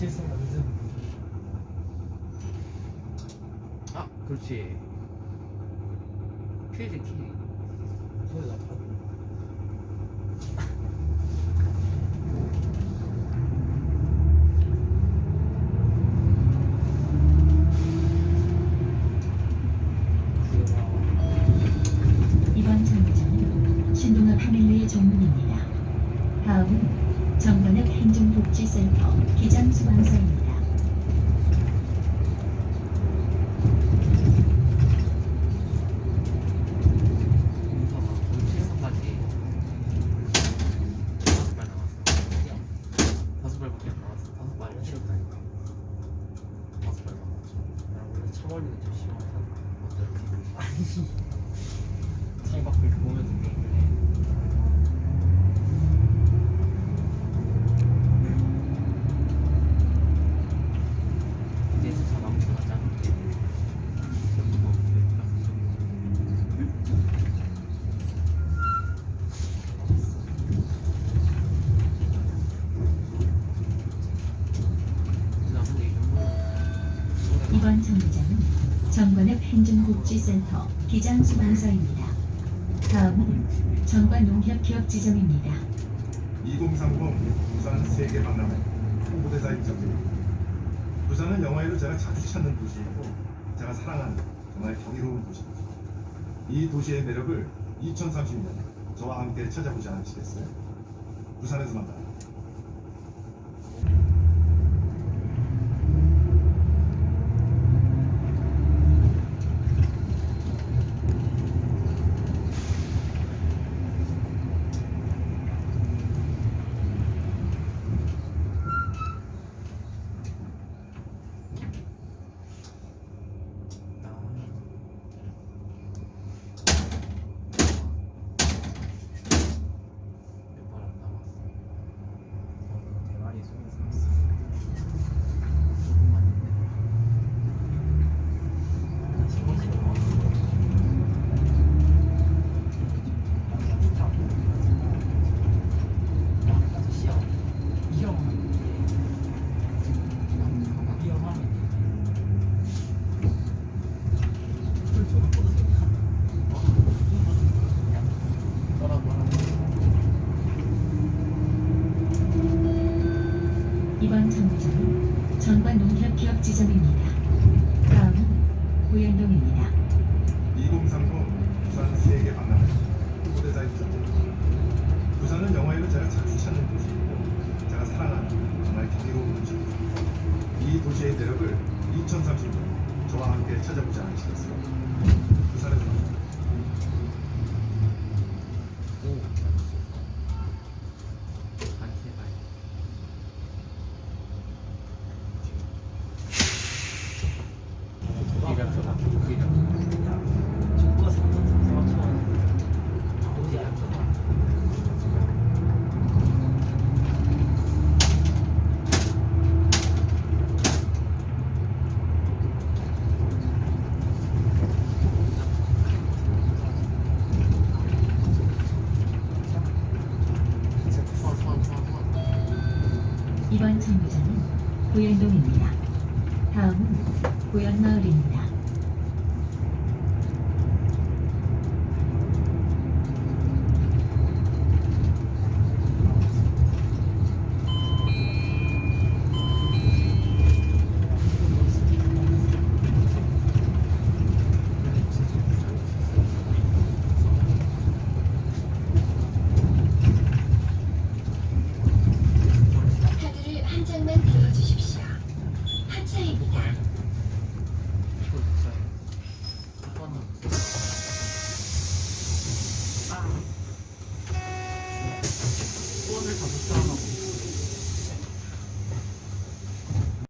실수가 늦은 아 그렇지. 퀴즈 키 소리 나고 정관역 행정복지센터 기장 수방사입니다. 문서가 오늘 실수까지 다섯 발 나왔어 다섯 발밖에 안 나왔어 다섯 발이 싫었다니까 다섯 발 나왔어 나 원래 차벌리는 좀 심하다 어떻게 창밖을 보면서 게임을 해 이제서 다 나무가 작은데 나 근데 이번 정류장은 정관역 행정복지센터 기장수방사입니다. 다음은 정관농협기업 지점입니다. 2030 부산 세계 박람회 홍보대사 입장입니다. 부산은 영화에도 제가 자주 찾는 도시이고 제가 사랑하는 정말 경이로운 도시입니다. 이 도시의 매력을 2030년 저와 함께 찾아보지 않으시겠어요? 부산에서 만나요. 몇발안 남았어 대만이 손을 잡았어 조금만 있네 이번 정류장은 정관농협기업 지점입니다. 다음은 고현동입니다. 2030 부산 세계 박람회 홍보대사 입장입니다. 부산은 영화에도 제가 자주 찾는 도시이고 제가 사랑하는 정말 경이로운 도시입니다. 이 도시의 매력을 2030년 저와 함께 찾아보지 않으시겠어요? 부산에서 만나요. 반세발 기력서다 기력 정부가 삼천 삼천 원 어디 알았잖아 소환 소환 소환 소환 이번 정류장은 고현동입니다. 다음은 고현마을입니다.